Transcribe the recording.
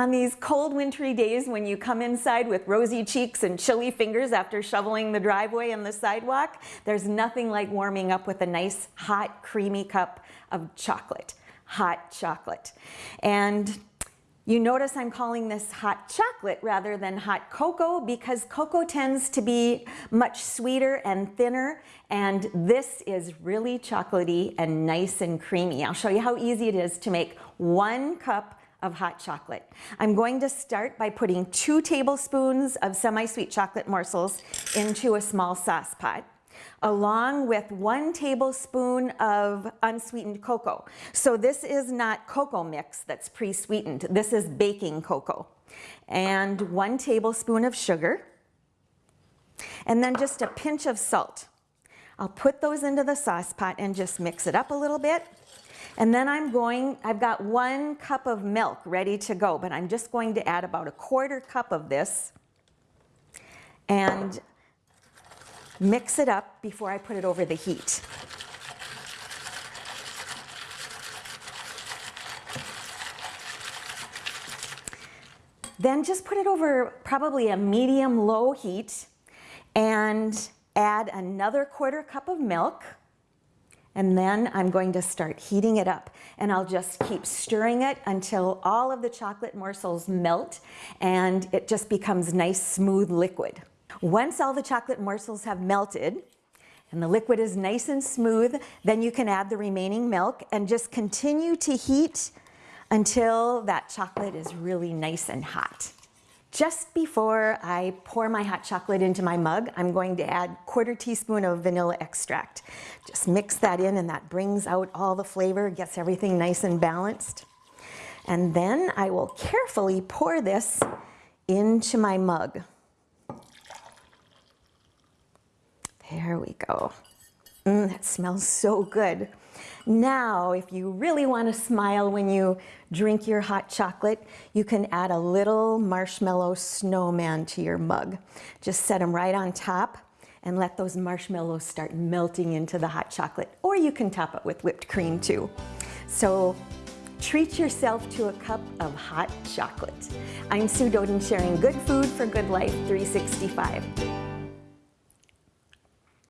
On these cold wintry days when you come inside with rosy cheeks and chilly fingers after shoveling the driveway and the sidewalk, there's nothing like warming up with a nice hot creamy cup of chocolate, hot chocolate. And you notice I'm calling this hot chocolate rather than hot cocoa because cocoa tends to be much sweeter and thinner and this is really chocolatey and nice and creamy. I'll show you how easy it is to make one cup of hot chocolate. I'm going to start by putting two tablespoons of semi-sweet chocolate morsels into a small sauce pot along with one tablespoon of unsweetened cocoa. So this is not cocoa mix that's pre-sweetened. This is baking cocoa. And one tablespoon of sugar. And then just a pinch of salt. I'll put those into the sauce pot and just mix it up a little bit. And then I'm going, I've got one cup of milk ready to go, but I'm just going to add about a quarter cup of this and mix it up before I put it over the heat. Then just put it over probably a medium low heat and add another quarter cup of milk and then I'm going to start heating it up and I'll just keep stirring it until all of the chocolate morsels melt and it just becomes nice smooth liquid. Once all the chocolate morsels have melted and the liquid is nice and smooth, then you can add the remaining milk and just continue to heat until that chocolate is really nice and hot. Just before I pour my hot chocolate into my mug, I'm going to add quarter teaspoon of vanilla extract. Just mix that in and that brings out all the flavor, gets everything nice and balanced. And then I will carefully pour this into my mug. There we go. Mm, that smells so good. Now, if you really want to smile when you drink your hot chocolate, you can add a little marshmallow snowman to your mug. Just set them right on top and let those marshmallows start melting into the hot chocolate. Or you can top it with whipped cream too. So treat yourself to a cup of hot chocolate. I'm Sue Doden sharing good food for good life 365.